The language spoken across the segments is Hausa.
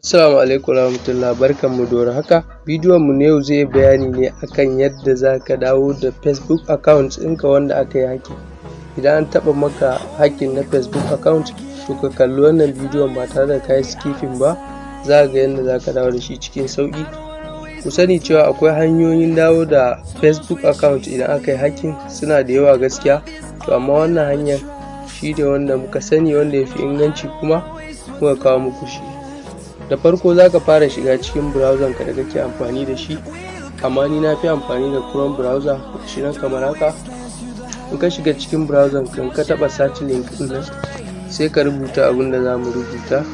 Assalamu alaikum warahmatullah barkanmu da warhaka. Bidiyon mu na yau zai bayani ne akan yadda zaka dawo da facebook account ɗinka wanda aka yi hacking idan an taɓa maka hacking na facebook account to ka kalli wannan bidiyon ba tare da kayi skipping ba. Zaka ga yadda zaka dawo da shi cikin sauƙi. Ku sani cewa akwai hanyoyin dawo da facebook account idan aka yi hacking suna da yawa gaskiya. To amma wannan hanyar shi ne wanda muka sani wanda ya fi inganci kuma muka kawo muku shi. Da farko zaka fara shiga cikin browser ka da kake amfani da shi amma ni na fi amfani da chrome browser shi nan kamar haka. In ka shiga cikin browser ka ka taɓa search link ɗin nan sai ka rubuta abin da za mu rubuta.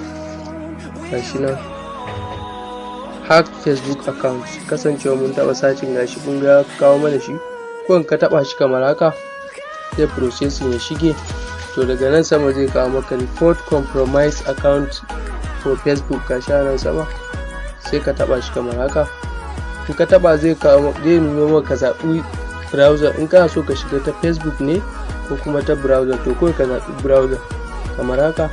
Gashi nan. Hack facebook account. Kasancewa mun taɓa searching gashi kun ga kawo mana shi. Ko in ka taɓa shi kamar haka zai processing ya shige. To daga nan sama zai kawo maka report compromise account. For facebook gashi a nan sama sai ka taba shi kamar haka. In ka taba zai kawo zai nuno maka zaɓi browser. In kana so ka shiga ta facebook ne ko kuma ta browser to kawai ka zaɓi browser kamar haka.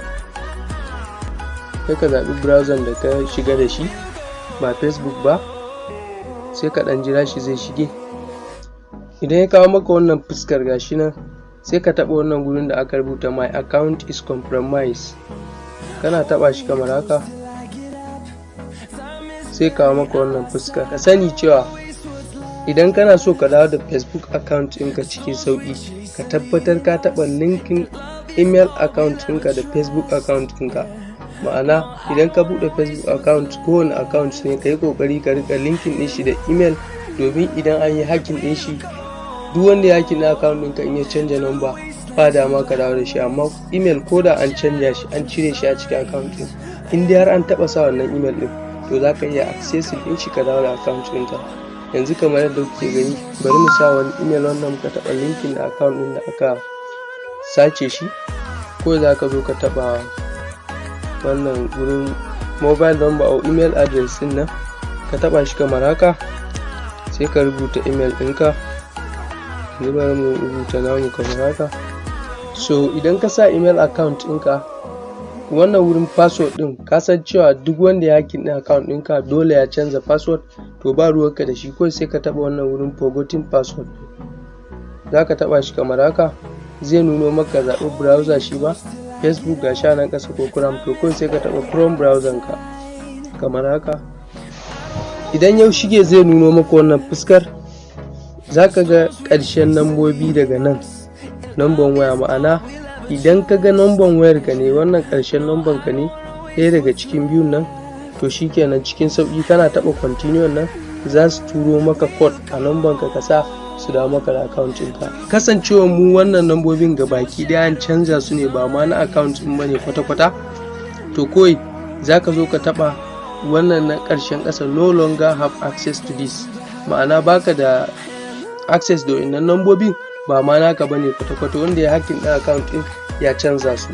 Sai ka zaɓi browser da ka shiga da shi ba facebook ba sai ka ɗan jira shi zai shige. Idan ya kawo maka wannan fuskar gashi nan sai ka taɓa wannan gurin da aka rubuta my account is compromised. Kana taba shi kamar haka? Sai kawo maka wannan fuska. Ka sani cewa idan kana so ka dawo da facebook account ɗinka cikin sauƙi ka tabbatar ka taɓa linkin email account ɗinka da facebook account ɗinka. Ma'ana idan ka buɗe facebook account kowane account ne ka yi ƙoƙari ka riƙa linkin ɗin shi da email domin idan an yi hacking ɗin shi duk wanda ya hacking account ɗinka in ya canja number ba dama ka dawo da shi amma email ko da an canja shi an cire shi a cikin account ɗin in dai har an taɓa sa wannan email ɗin to za ka iya accessing ɗin shi ka dawo da account ɗinka. Yanzu kamar yadda kuke gani bari mu sa wani email wanda muka taɓa linkin da account ɗin da aka sace shi ko za ka zo ka taɓa wannan wurin mobile number or email address ɗin nan ka taɓa shi kamar haka sai ka rubuta email ɗinka. Bari mu rubuta namu kamar haka. So idan ka sa email account ɗinka wannan wurin password ɗin ka san cewa duk wanda ya hakin ɗin account ɗinka dole ya canza password to ba ruwanka da shi. Kawai sai ka taɓa wannan wurin forgotten password za ka taɓa shi kamar haka. Zai nuno maka zaɓi browser shi ba facebook ga sha nan ƙasa ko chrome. To kawai sai ka taɓa chrome browser ka kamar haka. Idan yau shige zai nuno maka wannan fuskar za ka ga ƙarshen nambobi daga nan. Namban waya. Ma'ana idan ka ga namban wayar ka ne wannan ƙarshen namban ka ne ɗaya daga cikin biyun nan to shikenan cikin sauƙi. Kana taɓa continue nan za su turo maka code a namban ka sa su dawo maka da account ɗinka. Kasancewa mu wannan nambobin ga baki ɗaya an canza su ne ba ma na account ɗin ba ne kwata-kwata. To kawai za ka zo ka taɓa wannan na ƙarshen ƙasa no longer have access to this. Ma'ana baka da access da wannan nambobin ba ma naka ba ne kwata-kwata wanda ya hakkin ɗin account ɗin ya canza su.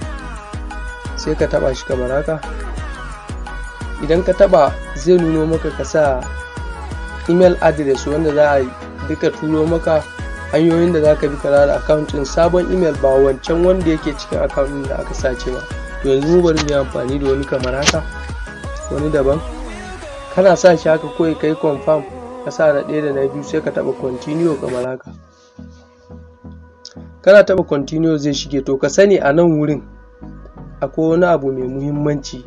Sai ka taba shi kamar haka. Idan ka taba zai nuno maka ka sa email address wanda za a duka turo maka hanyoyin da za ka bi ka da account ɗin sabon email ba wancan wanda yake cikin account ɗin da aka sace ba. To yanzu bari mu yi amfani da wani kamar haka wani daban. Kana sa shi haka kawai kai confirm ka sa na ɗaya da na biyu sai ka taɓa continue kamar haka. Kana taɓa continue zai shige to ka sani a nan wurin akwai wani abu mai muhimmanci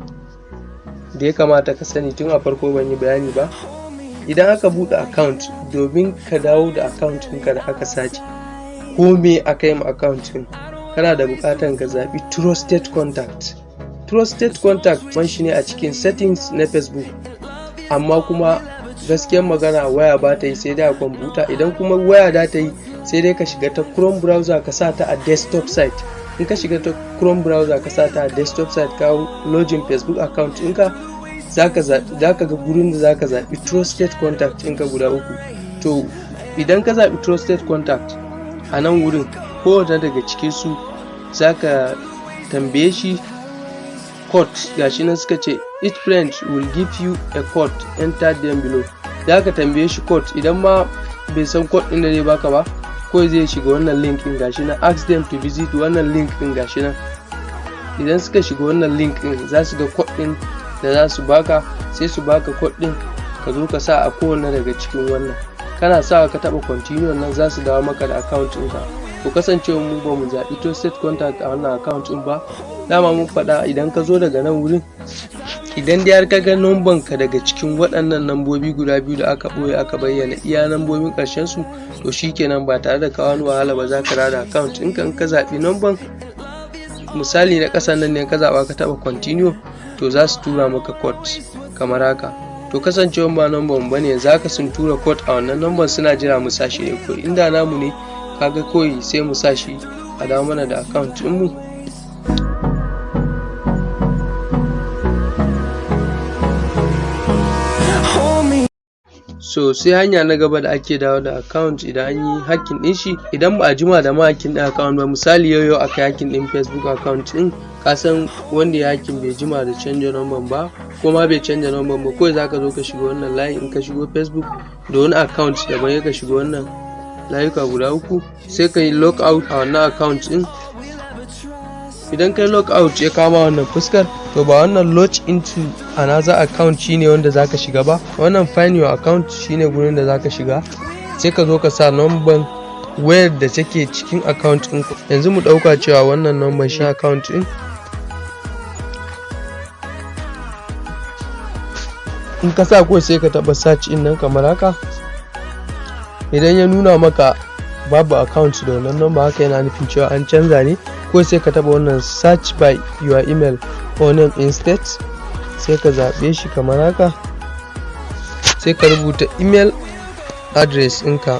da ya kamata ka sani tun a farko ban yi bayani ba. Idan aka buɗe account domin ka dawo da account ɗinka da aka sace ko me aka yi ma account ɗin kana da buƙatar ka zaɓi trusted contact. Trusted contact man shi ne a cikin settings na facebook amma kuma gaskiyar magana waya ba ta yi sai dai a kwamfuta. Idan kuma waya da ta yi sai dai ka shiga ta chrome browser ka sa ta a desktop site. In ka shiga ta chrome browser ka sa ta a desktop site ka login facebook account ɗinka za ka ga gurin da za ka zaɓi trusted contact ɗinka guda uku. To idan ka zaɓi trusted contact a nan wurin kowane daga cikin su za ka tambaye shi code gashi nan suka ce each friend will give you a code enter them below. Za ka tambaye shi code idan ma bai san code ɗin da zai baka ba ko zai shiga wannan link ɗin gashi nan. Ask them to visit wannan link ɗin gashi nan. Idan suka shiga wannan link ɗin za su ga code ɗin da za su baka sai su baka code ɗin ka zo ka sa a kowane daga cikin wannan. Kana sawa ka taɓa continue nan za su dawo maka da account ɗinka. To kasancewa mu ba mu zaɓi trusted contact a wannan account ɗin ba dama mun faɗa idan ka zo daga nan wurin idan dai har ka ga numban ka daga cikin waɗannan nambobi guda biyu da aka ɓoye aka bayyana iya nambobin ƙarshen su to shikenan ba tare da ka wani wahala ba za ka da account in ka zaɓi numban. Misali na ƙasan nan ne ka zaɓa ka taɓa continue to za su tura maka code kamar haka. To kasancewa ba numban ba ne za ka sun tura code a wannan numban suna jira mu sa shi ne ko inda namu ne kaga kawai sai mu sa shi a dawo mana da account ɗinmu so sai hanya na gaba da ake dawo da account idan an yi hacking din shi. Idan ba a jima da ma hacking din account ba misali yau yau aka hacking din facebook account din ka san wanda ya hacking bai jima da canja number ba ko ma bai canja number ba kawai zaka zo ka shiga wannan layin. In ka shigo facebook da wani account daban ka shiga wannan layuka guda uku sai ka yi log out a wannan account din idan kai log out ya kama wannan fuskar to ba wannan log into another account shine wanda zaka shiga ba. Wannan find your account shine gurin da zaka shiga. Sai ka zo ka sa number wayar da take cikin account ɗin yanzu mu ɗauka cewa wannan number shi account ɗin. In ka sa ko sai ka taɓa search in nan kamar haka. Idan ya nuna maka babu account da wannan number haka yana nufin cewa an canza ne. Ko sai ka taba wannan search by your email or name instead sai ka zaɓe shi kamar haka. Sai ka rubuta email address ɗinka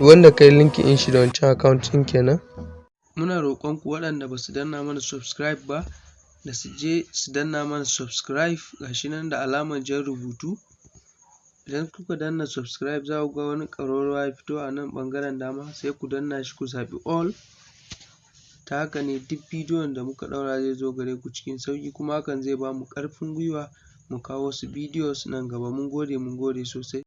wanda kai linki in shi da wancan account ɗin kenan. Muna roƙon ku waɗanda ba su danna mana subscribe ba da su je su danna mana subscribe gashi nan da alamar jan rubutu. Idan kuka danna subscribe za ku ga wani ƙararrawa ya fito a nan ɓangaren dama sai ku danna shi ku zaɓi all. Ta haka ne duk bidiyon da muka ɗaura zai zo gare ku cikin sauƙi kuma hakan zai ba mu ƙarfin gwiwa mu kawo wasu bidiyos nan gaba. Mun gode mun gode sosai.